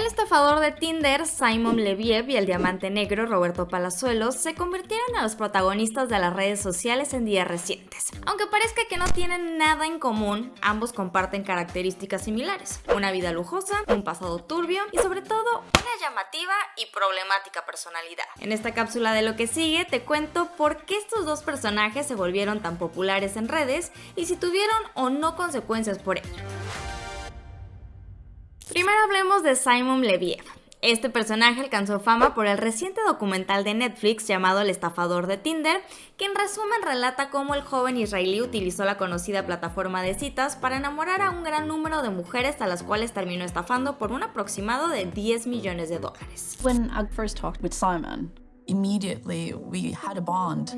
El estafador de Tinder, Simon Leviev, y el diamante negro, Roberto Palazuelos, se convirtieron en los protagonistas de las redes sociales en días recientes. Aunque parezca que no tienen nada en común, ambos comparten características similares. Una vida lujosa, un pasado turbio y sobre todo una llamativa y problemática personalidad. En esta cápsula de lo que sigue te cuento por qué estos dos personajes se volvieron tan populares en redes y si tuvieron o no consecuencias por ello. Primero hablemos de Simon Leviev. Este personaje alcanzó fama por el reciente documental de Netflix llamado El estafador de Tinder, que en resumen relata cómo el joven israelí utilizó la conocida plataforma de citas para enamorar a un gran número de mujeres a las cuales terminó estafando por un aproximado de 10 millones de dólares. When I first talked with Simon, immediately we had a bond.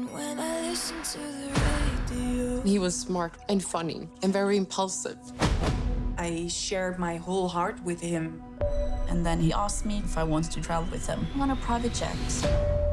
He was smart and funny and very impulsive. I shared my whole heart with him. And then he asked me if I wanted to travel with him on a private jet.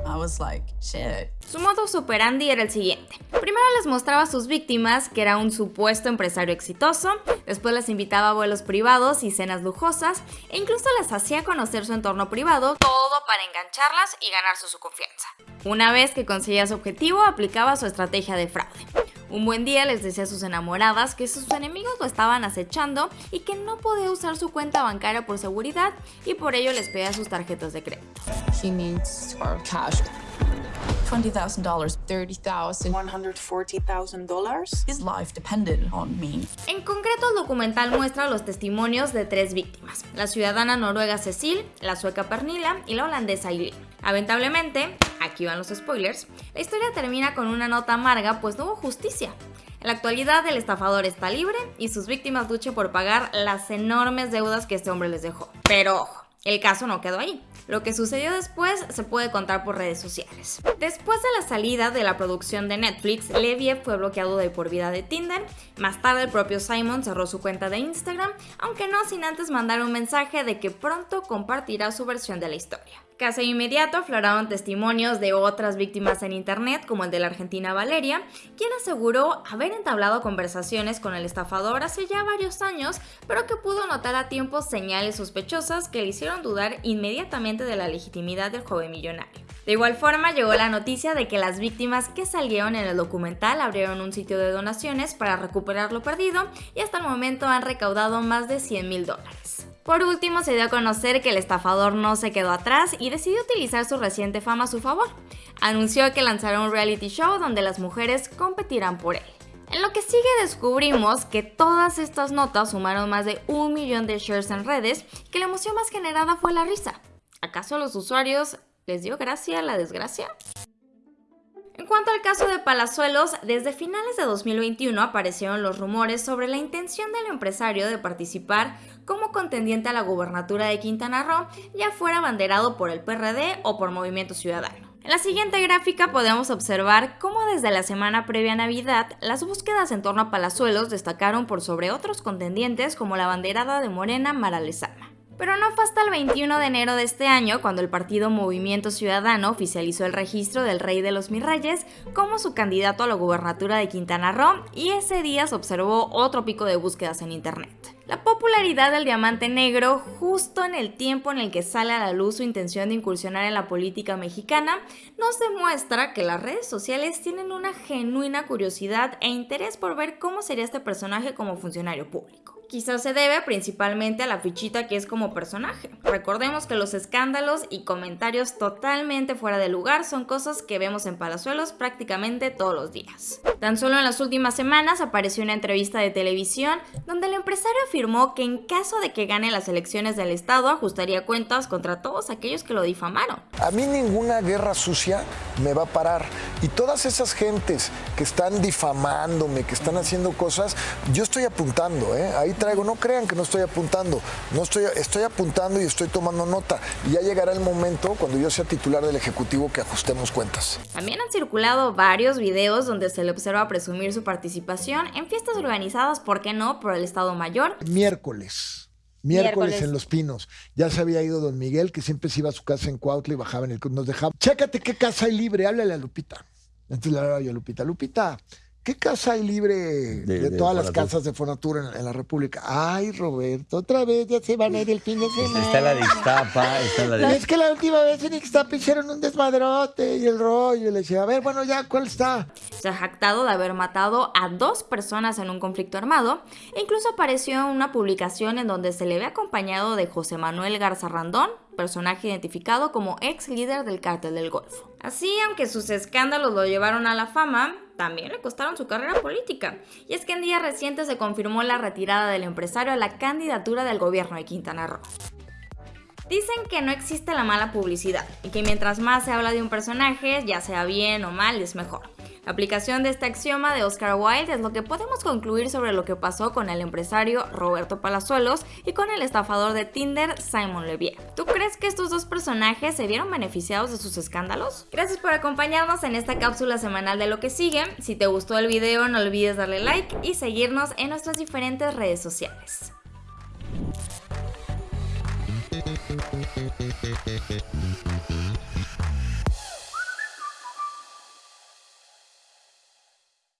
I was like, shit. Su modus operandi era el siguiente. Primero les mostraba a sus víctimas que era un supuesto empresario exitoso, después les invitaba a vuelos privados y cenas lujosas, e incluso les hacía conocer su entorno privado, todo para engancharlas y ganarse su confianza. Una vez que conseguía su objetivo, aplicaba su estrategia de fraude. Un buen día les decía a sus enamoradas que sus enemigos lo estaban acechando y que no podía usar su cuenta bancaria por seguridad y por ello les pedía sus tarjetas de crédito. He needs our cash. $20,000. $30,000. $140,000? His life depended on me. En concreto, el documental muestra los testimonios de tres víctimas, la ciudadana noruega Cecil, la sueca Pernila y la holandesa Eileen. Lamentablemente, aquí van los spoilers, la historia termina con una nota amarga pues no hubo justicia. En la actualidad el estafador está libre y sus víctimas luchan por pagar las enormes deudas que este hombre les dejó. Pero ojo, el caso no quedó ahí. Lo que sucedió después se puede contar por redes sociales. Después de la salida de la producción de Netflix, Leviev fue bloqueado de por vida de Tinder. Más tarde el propio Simon cerró su cuenta de Instagram, aunque no sin antes mandar un mensaje de que pronto compartirá su versión de la historia. Casi inmediato afloraron testimonios de otras víctimas en internet, como el de la argentina Valeria, quien aseguró haber entablado conversaciones con el estafador hace ya varios años, pero que pudo notar a tiempo señales sospechosas que le hicieron dudar inmediatamente de la legitimidad del joven millonario. De igual forma, llegó la noticia de que las víctimas que salieron en el documental abrieron un sitio de donaciones para recuperar lo perdido y hasta el momento han recaudado más de 100 mil dólares. Por último, se dio a conocer que el estafador no se quedó atrás y decidió utilizar su reciente fama a su favor. Anunció que lanzará un reality show donde las mujeres competirán por él. En lo que sigue descubrimos que todas estas notas sumaron más de un millón de shares en redes que la emoción más generada fue la risa. ¿Acaso a los usuarios les dio gracia la desgracia? Cuanto al caso de Palazuelos, desde finales de 2021 aparecieron los rumores sobre la intención del empresario de participar como contendiente a la gubernatura de Quintana Roo, ya fuera abanderado por el PRD o por Movimiento Ciudadano. En la siguiente gráfica podemos observar cómo desde la semana previa a Navidad, las búsquedas en torno a Palazuelos destacaron por sobre otros contendientes como la banderada de Morena Mara Lezama. Pero no fue hasta el 21 de enero de este año cuando el partido Movimiento Ciudadano oficializó el registro del Rey de los Mirreyes como su candidato a la gubernatura de Quintana Roo y ese día se observó otro pico de búsquedas en internet. La popularidad del diamante negro, justo en el tiempo en el que sale a la luz su intención de incursionar en la política mexicana, nos demuestra que las redes sociales tienen una genuina curiosidad e interés por ver cómo sería este personaje como funcionario público. Quizás se debe principalmente a la fichita que es como personaje. Recordemos que los escándalos y comentarios totalmente fuera de lugar son cosas que vemos en Palazuelos prácticamente todos los días. Tan solo en las últimas semanas apareció una entrevista de televisión donde el empresario afirmó que en caso de que gane las elecciones del estado ajustaría cuentas contra todos aquellos que lo difamaron. A mí ninguna guerra sucia me va a parar y todas esas gentes que están difamándome, que están haciendo cosas, yo estoy apuntando, ¿eh? Ahí traigo, no crean que no estoy apuntando, no estoy, estoy apuntando y estoy tomando nota. Y ya llegará el momento cuando yo sea titular del Ejecutivo que ajustemos cuentas. También han circulado varios videos donde se le observa presumir su participación en fiestas organizadas, ¿por qué no?, por el Estado Mayor. Miércoles. Miércoles, en Los Pinos. Ya se había ido don Miguel, que siempre se iba a su casa en Cuautla y bajaba en el... Nos dejaba, chécate qué casa hay libre, háblale a Lupita. Entonces le hablaba yo a Lupita, Lupita, ¿Qué casa hay libre de, de todas las casas de Fonatura en, en la República? Ay, Roberto, otra vez ya se van a ir el fin de semana. Está la de Ixtapa, está la de... Es que la última vez en Ixtapa hicieron un desmadrote y el rollo. Y le decía, a ver, bueno, ya, ¿cuál está? Se ha jactado de haber matado a dos personas en un conflicto armado e incluso apareció en una publicación en donde se le ve acompañado de José Manuel Garza Randón, personaje identificado como ex líder del cártel del Golfo. Así, aunque sus escándalos lo llevaron a la fama, también le costaron su carrera política. Y es que en días recientes se confirmó la retirada del empresario a la candidatura del gobierno de Quintana Roo. Dicen que no existe la mala publicidad y que mientras más se habla de un personaje, ya sea bien o mal, es mejor. La aplicación de este axioma de Oscar Wilde es lo que podemos concluir sobre lo que pasó con el empresario Roberto Palazuelos y con el estafador de Tinder Simon Levier. ¿Tú crees que estos dos personajes se vieron beneficiados de sus escándalos? Gracias por acompañarnos en esta cápsula semanal de lo que sigue. Si te gustó el video no olvides darle like y seguirnos en nuestras diferentes redes sociales.